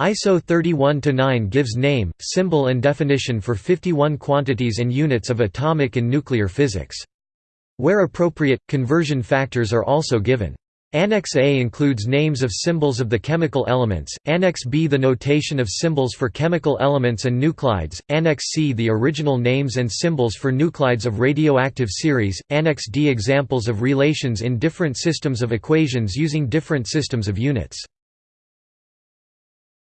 ISO 31-9 gives name, symbol and definition for 51 quantities and units of atomic and nuclear physics. Where appropriate, conversion factors are also given. Annex A includes names of symbols of the chemical elements, Annex B the notation of symbols for chemical elements and nuclides, Annex C the original names and symbols for nuclides of radioactive series, Annex D examples of relations in different systems of equations using different systems of units.